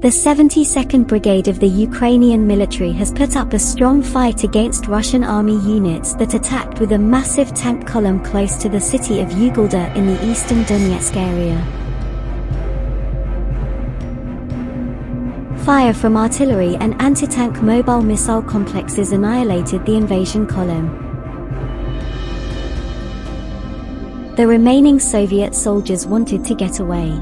The 72nd Brigade of the Ukrainian military has put up a strong fight against Russian army units that attacked with a massive tank column close to the city of Ugledar in the eastern Donetsk area. Fire from artillery and anti-tank mobile missile complexes annihilated the invasion column. The remaining Soviet soldiers wanted to get away.